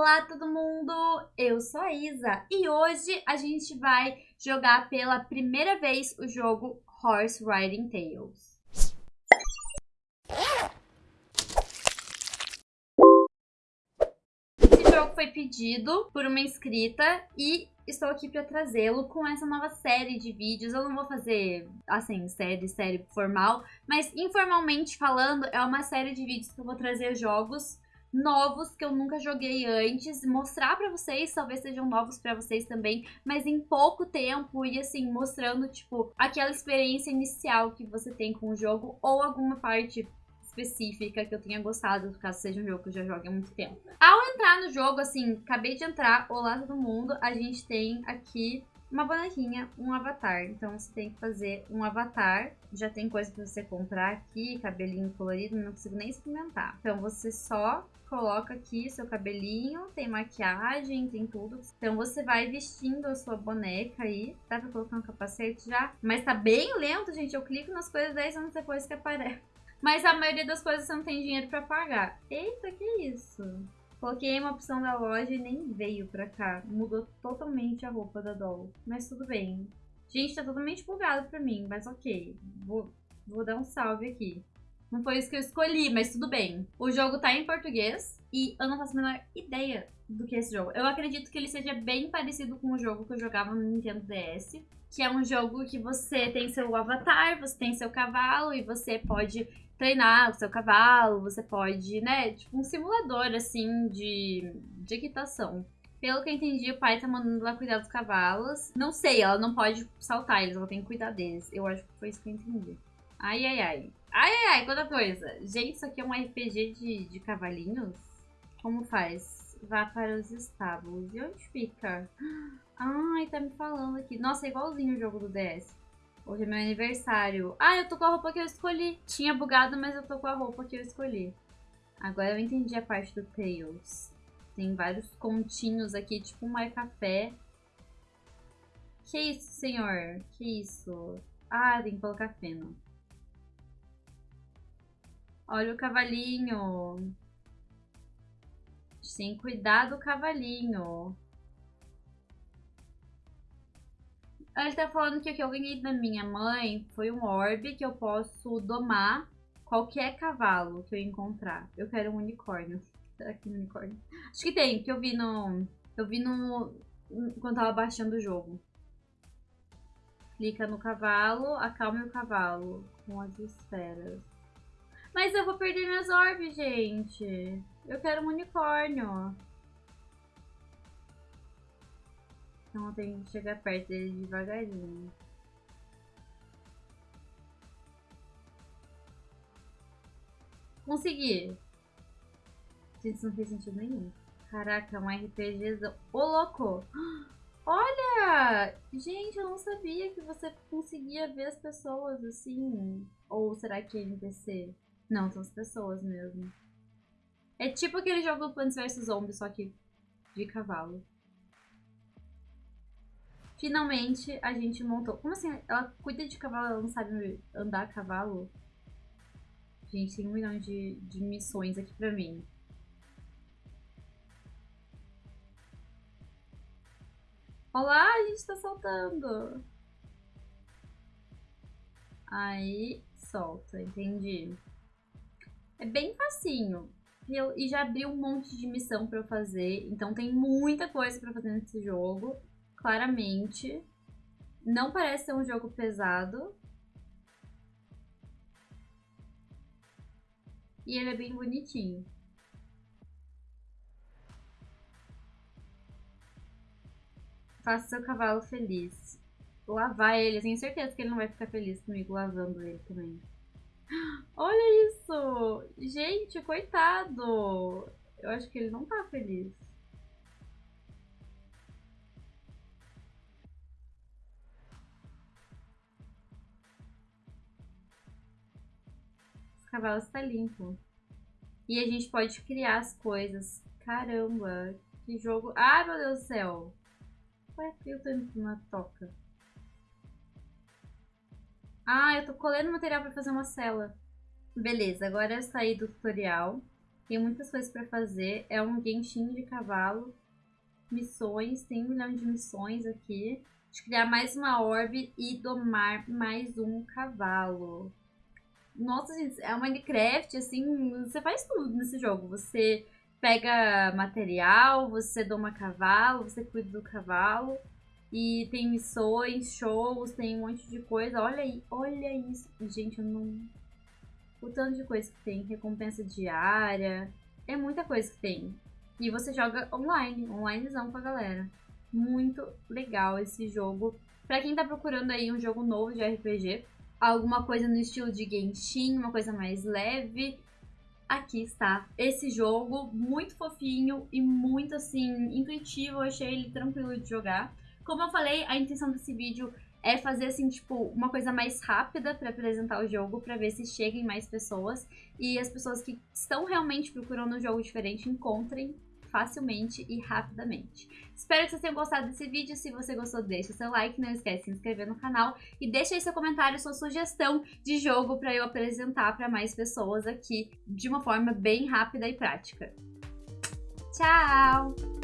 Olá todo mundo, eu sou a Isa e hoje a gente vai jogar pela primeira vez o jogo Horse Riding Tales. Esse jogo foi pedido por uma inscrita e estou aqui para trazê-lo com essa nova série de vídeos. Eu não vou fazer, assim, série, série formal, mas informalmente falando, é uma série de vídeos que eu vou trazer jogos novos que eu nunca joguei antes, mostrar para vocês, talvez sejam novos para vocês também, mas em pouco tempo e assim, mostrando tipo aquela experiência inicial que você tem com o jogo ou alguma parte específica que eu tenha gostado, caso seja um jogo que eu já jogue há muito tempo. Ao entrar no jogo, assim, acabei de entrar, olá todo mundo, a gente tem aqui uma bonequinha, um avatar. Então você tem que fazer um avatar. Já tem coisa pra você comprar aqui, cabelinho colorido, não consigo nem experimentar. Então você só coloca aqui seu cabelinho, tem maquiagem, tem tudo. Então você vai vestindo a sua boneca aí. Dá pra colocar um capacete já? Mas tá bem lento, gente. Eu clico nas coisas 10 anos depois que aparece. Mas a maioria das coisas você não tem dinheiro pra pagar. Eita, que isso? Coloquei uma opção da loja e nem veio pra cá. Mudou totalmente a roupa da Doll. Mas tudo bem. Gente, tá totalmente bugado pra mim, mas ok. Vou, vou dar um salve aqui. Não foi isso que eu escolhi, mas tudo bem. O jogo tá em português e eu não faço a menor ideia do que é esse jogo. Eu acredito que ele seja bem parecido com o jogo que eu jogava no Nintendo DS, que é um jogo que você tem seu avatar, você tem seu cavalo e você pode treinar o seu cavalo, você pode, né, tipo um simulador assim de, de equitação. Pelo que eu entendi, o pai tá mandando ela cuidar dos cavalos. Não sei, ela não pode saltar eles, ela tem que cuidar deles. Eu acho que foi isso que eu entendi. Ai, ai, ai. Ai, ai, ai, outra coisa. Gente, isso aqui é um RPG de, de cavalinhos? Como faz? Vá para os estábulos. E onde fica? Ai, tá me falando aqui. Nossa, é igualzinho o jogo do DS. Hoje é meu aniversário. Ah, eu tô com a roupa que eu escolhi. Tinha bugado, mas eu tô com a roupa que eu escolhi. Agora eu entendi a parte do Tails. Tem vários continhos aqui, tipo um café. Que isso, senhor? Que isso? Ah, tem que colocar feno. Olha o cavalinho. Tem que cuidar do cavalinho. Ele tá falando que o que eu ganhei da minha mãe foi um orbe que eu posso domar qualquer cavalo que eu encontrar. Eu quero um unicórnio. Será que tem um unicórnio? Acho que tem, que eu vi no... Eu vi no... Quando tava baixando o jogo. Clica no cavalo, acalme o cavalo com as esferas. Mas eu vou perder minhas orbes, gente. Eu quero um unicórnio. Então tenho que chegar perto dele devagarinho. Consegui. Gente, isso não fez sentido nenhum. Caraca, um RPG... Ô, louco! Olha! Gente, eu não sabia que você conseguia ver as pessoas assim. Ou será que é NPC? Não, são as pessoas mesmo. É tipo aquele jogo Plants vs Zombies, só que de cavalo. Finalmente, a gente montou... Como assim? Ela cuida de cavalo, ela não sabe andar a cavalo? Gente, tem um milhão de, de missões aqui pra mim. Olá, a gente tá soltando. Aí, solta, entendi. É bem facinho. E, eu, e já abri um monte de missão pra eu fazer. Então tem muita coisa pra fazer nesse jogo. Claramente. Não parece ser um jogo pesado. E ele é bem bonitinho. Faça seu cavalo feliz. Lavar ele. Tenho certeza que ele não vai ficar feliz comigo lavando ele também. Olha isso! Gente, coitado! Eu acho que ele não tá feliz. O cavalo está limpo. E a gente pode criar as coisas. Caramba, que jogo... Ah, meu Deus do céu! Ué, eu tô indo pra uma toca? Ah, eu tô colhendo material pra fazer uma cela. Beleza, agora eu saí do tutorial. Tem muitas coisas para fazer. É um Genshin de cavalo. Missões, tem um milhão de missões aqui. De criar mais uma orbe e domar mais um cavalo. Nossa, gente, é um Minecraft, assim, você faz tudo nesse jogo. Você pega material, você doma cavalo, você cuida do cavalo. E tem missões, shows, tem um monte de coisa. Olha aí, olha isso. Gente, eu não. O tanto de coisa que tem. Recompensa diária. É muita coisa que tem. E você joga online, onlinezão com a galera. Muito legal esse jogo. Pra quem tá procurando aí um jogo novo de RPG, alguma coisa no estilo de Genshin, uma coisa mais leve, aqui está esse jogo muito fofinho e muito assim intuitivo, eu achei ele tranquilo de jogar. Como eu falei, a intenção desse vídeo é fazer assim, tipo, uma coisa mais rápida para apresentar o jogo, para ver se cheguem mais pessoas e as pessoas que estão realmente procurando um jogo diferente encontrem facilmente e rapidamente. Espero que vocês tenham gostado desse vídeo. Se você gostou, deixa seu like, não esquece de se inscrever no canal e deixa aí seu comentário, sua sugestão de jogo para eu apresentar para mais pessoas aqui de uma forma bem rápida e prática. Tchau!